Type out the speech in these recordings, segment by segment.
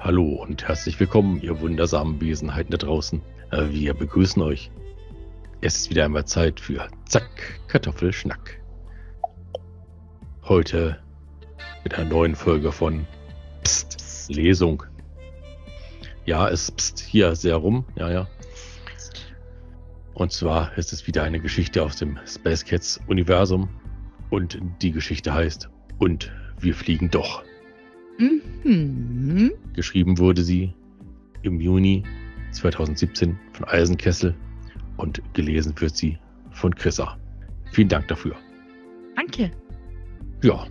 Hallo und herzlich willkommen, ihr wundersamen Wesenheiten da draußen. Äh, Wir begrüßen euch. Es ist wieder einmal Zeit für Zack, Kartoffelschnack. Heute mit einer neuen Folge von Psst, Lesung. Ja, es pst hier sehr rum, ja, ja. Und zwar ist es wieder eine Geschichte aus dem Space Cats Universum. Und die Geschichte heißt Und wir fliegen doch. Mhm. Geschrieben wurde sie im Juni 2017 von Eisenkessel und gelesen wird sie von Chrissa. Vielen Dank dafür. Danke. Ja,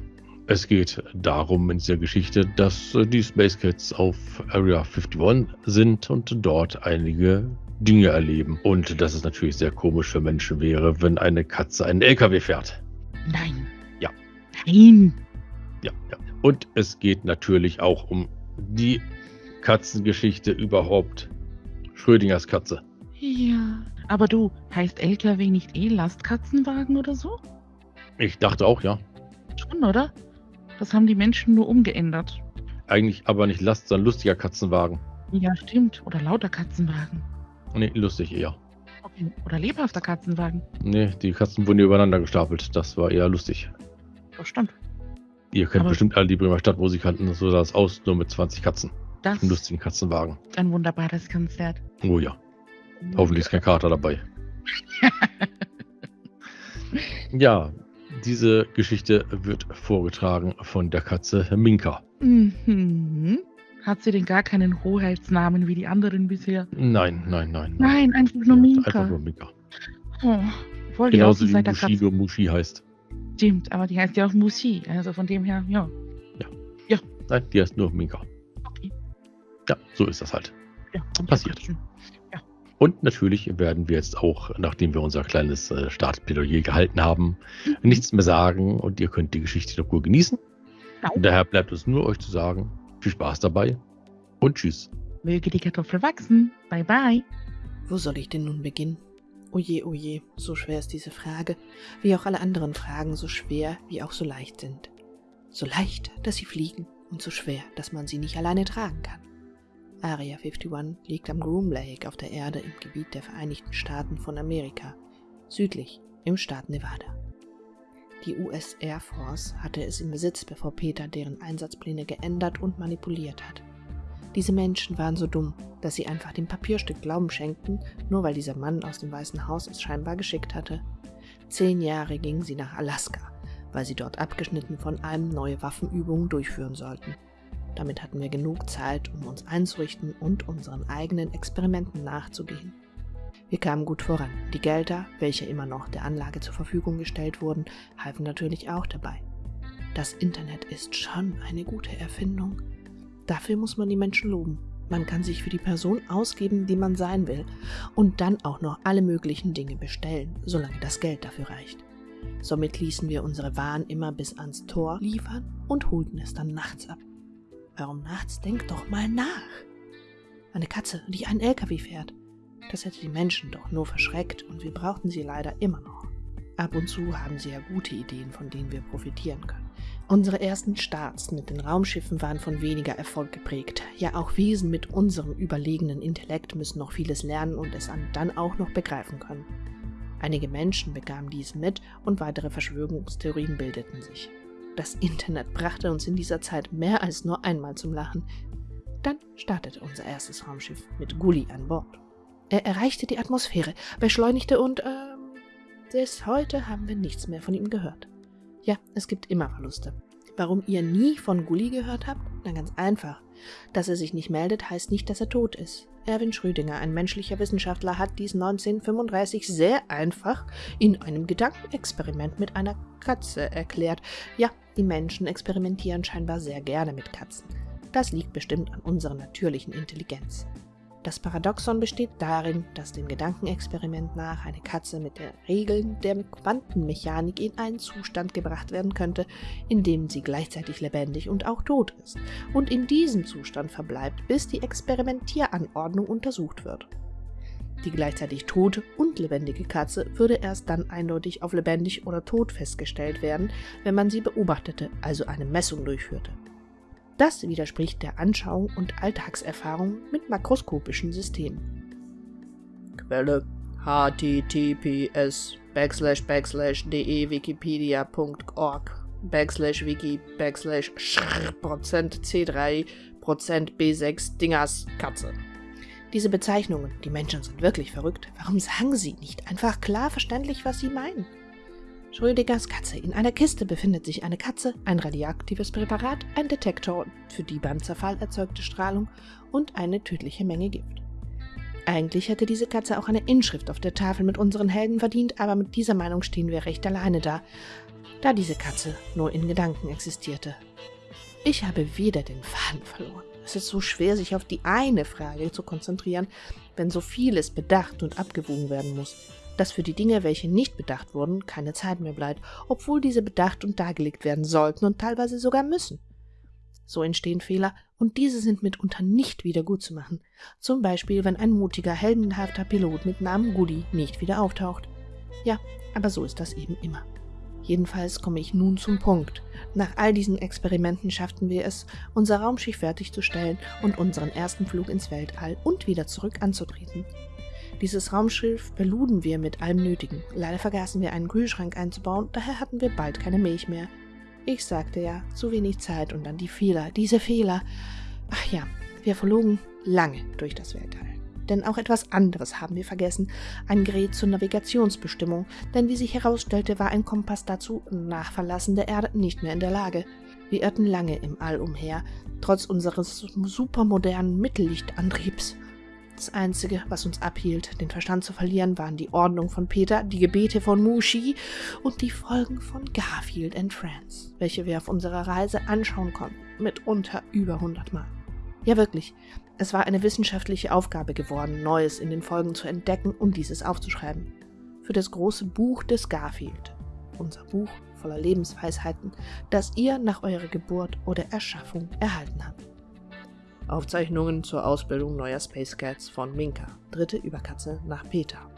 es geht darum in dieser Geschichte, dass äh, die Space Cats auf Area 51 sind und dort einige Dinge erleben. Und dass es natürlich sehr komisch für Menschen wäre, wenn eine Katze einen LKW fährt. Nein. Ja. Nein. Ja, ja. Und es geht natürlich auch um die Katzengeschichte überhaupt. Schrödingers Katze. Ja. Aber du, heißt LKW nicht eh Lastkatzenwagen oder so? Ich dachte auch, ja. Schon, oder? Das haben die Menschen nur umgeändert. Eigentlich aber nicht Last, sondern lustiger Katzenwagen. Ja, stimmt. Oder lauter Katzenwagen. Nee, lustig eher. Okay. Oder lebhafter Katzenwagen. Nee, die Katzen wurden übereinander gestapelt. Das war eher lustig. Das stimmt. Ihr kennt Aber- bestimmt alle die Bremer Stadtmusikanten, so sah es aus, nur mit 20 Katzen. Das Einen lustigen Katzenwagen. ein wunderbares Konzert. Oh ja, hoffentlich ist kein Kater dabei. ja, diese Geschichte wird vorgetragen von der Katze Minka. Mhm. Hat sie denn gar keinen Hoheitsnamen wie die anderen bisher? Nein, nein, nein. Nein, einfach nur Minka. Einfach nur Minka. Oh, voll Genauso wie. Mushido Mushi heißt. Stimmt, aber die heißt ja auch Musi. Also von dem her, ja. Nein, die heißt nur Minka. Okay. Ja, so ist das halt. ja und Passiert. Katzen. Und natürlich werden wir jetzt auch, nachdem wir unser kleines äh, Startplädoyer gehalten haben, Mhm. nichts mehr sagen und ihr könnt die Geschichte noch gut genießen. Genau. Und daher bleibt es nur euch zu sagen, viel Spaß dabei und tschüss. Möge die Kartoffel wachsen. Bye bye. Wo soll ich denn nun beginnen? Oje, oje, so schwer ist diese Frage, wie auch alle anderen Fragen so schwer wie auch so leicht sind. So leicht, dass sie fliegen und so schwer, dass man sie nicht alleine tragen kann. Area 51 liegt am Groom Lake auf der Erde im Gebiet der Vereinigten Staaten von Amerika, südlich im Staat Nevada. Die US Air Force hatte es im Besitz, bevor Peter deren Einsatzpläne geändert und manipuliert hat. Diese Menschen waren so dumm, dass sie einfach dem Papierstück Glauben schenkten, nur weil dieser Mann aus dem Weißen Haus es scheinbar geschickt hatte. Zehn Jahre gingen sie nach Alaska, weil sie dort abgeschnitten von einem neue Waffenübungen durchführen sollten. Damit hatten wir genug Zeit, um uns einzurichten und unseren eigenen Experimenten nachzugehen. Wir kamen gut voran. Die Gelder, welche immer noch der Anlage zur Verfügung gestellt wurden, halfen natürlich auch dabei. Das Internet ist schon eine gute Erfindung. Dafür muss man die Menschen loben. Man kann sich für die Person ausgeben, die man sein will, und dann auch noch alle möglichen Dinge bestellen, solange das Geld dafür reicht. Somit ließen wir unsere Waren immer bis ans Tor liefern und holten es dann nachts ab. Warum nachts? Denk doch mal nach. Eine Katze, die einen LKW fährt. Das hätte die Menschen doch nur verschreckt und wir brauchten sie leider immer noch. Ab und zu haben sie ja gute Ideen, von denen wir profitieren können. Unsere ersten Starts mit den Raumschiffen waren von weniger Erfolg geprägt. Ja, auch Wesen mit unserem überlegenen Intellekt müssen noch vieles lernen und es dann auch noch begreifen können. Einige Menschen bekamen dies mit und weitere Verschwörungstheorien bildeten sich. Das Internet brachte uns in dieser Zeit mehr als nur einmal zum Lachen. Dann startete unser erstes Raumschiff mit Gully an Bord. Er erreichte die Atmosphäre, beschleunigte und ähm, bis heute haben wir nichts mehr von ihm gehört. Ja, es gibt immer Verluste. Warum ihr nie von Gully gehört habt? Na ganz einfach. Dass er sich nicht meldet, heißt nicht, dass er tot ist. Erwin Schrödinger, ein menschlicher Wissenschaftler, hat dies 1935 sehr einfach in einem Gedankenexperiment mit einer Katze erklärt. Ja, die Menschen experimentieren scheinbar sehr gerne mit Katzen. Das liegt bestimmt an unserer natürlichen Intelligenz. Das Paradoxon besteht darin, dass dem Gedankenexperiment nach eine Katze mit den Regeln der Quantenmechanik in einen Zustand gebracht werden könnte, in dem sie gleichzeitig lebendig und auch tot ist und in diesem Zustand verbleibt, bis die Experimentieranordnung untersucht wird. Die gleichzeitig tote und lebendige Katze würde erst dann eindeutig auf lebendig oder tot festgestellt werden, wenn man sie beobachtete, also eine Messung durchführte. Das widerspricht der Anschauung und Alltagserfahrung mit makroskopischen Systemen. Quelle https backslash backslash dewikipedia.org backslash wiki backslash Prozent C3 Prozent B6 Dingers Katze. Diese Bezeichnungen, die Menschen sind wirklich verrückt. Warum sagen sie nicht einfach klar verständlich, was sie meinen? Schrödingers Katze. In einer Kiste befindet sich eine Katze, ein radioaktives Präparat, ein Detektor für die beim Zerfall erzeugte Strahlung und eine tödliche Menge Gift. Eigentlich hätte diese Katze auch eine Inschrift auf der Tafel mit unseren Helden verdient, aber mit dieser Meinung stehen wir recht alleine da, da diese Katze nur in Gedanken existierte. Ich habe wieder den Faden verloren. Es ist so schwer, sich auf die eine Frage zu konzentrieren, wenn so vieles bedacht und abgewogen werden muss, dass für die Dinge, welche nicht bedacht wurden, keine Zeit mehr bleibt, obwohl diese bedacht und dargelegt werden sollten und teilweise sogar müssen. So entstehen Fehler, und diese sind mitunter nicht wieder gut zu machen. Zum Beispiel, wenn ein mutiger, heldenhafter Pilot mit Namen Goody nicht wieder auftaucht. Ja, aber so ist das eben immer. Jedenfalls komme ich nun zum Punkt. Nach all diesen Experimenten schafften wir es, unser Raumschiff fertigzustellen und unseren ersten Flug ins Weltall und wieder zurück anzutreten. Dieses Raumschiff beluden wir mit allem Nötigen. Leider vergaßen wir einen Kühlschrank einzubauen, daher hatten wir bald keine Milch mehr. Ich sagte ja, zu wenig Zeit und dann die Fehler, diese Fehler. Ach ja, wir verlogen lange durch das Weltall. Denn auch etwas anderes haben wir vergessen, ein Gerät zur Navigationsbestimmung, denn wie sich herausstellte, war ein Kompass dazu nach Verlassen der Erde nicht mehr in der Lage. Wir irrten lange im All umher, trotz unseres supermodernen Mittellichtantriebs. Das Einzige, was uns abhielt, den Verstand zu verlieren, waren die Ordnung von Peter, die Gebete von Mushi und die Folgen von Garfield and Friends, welche wir auf unserer Reise anschauen konnten, mitunter über hundertmal. Ja wirklich, es war eine wissenschaftliche Aufgabe geworden, Neues in den Folgen zu entdecken und dieses aufzuschreiben. Für das große Buch des Garfield, unser Buch voller Lebensweisheiten, das ihr nach eurer Geburt oder Erschaffung erhalten habt. Aufzeichnungen zur Ausbildung neuer Space Cats von Minka, dritte Überkatze nach Peter.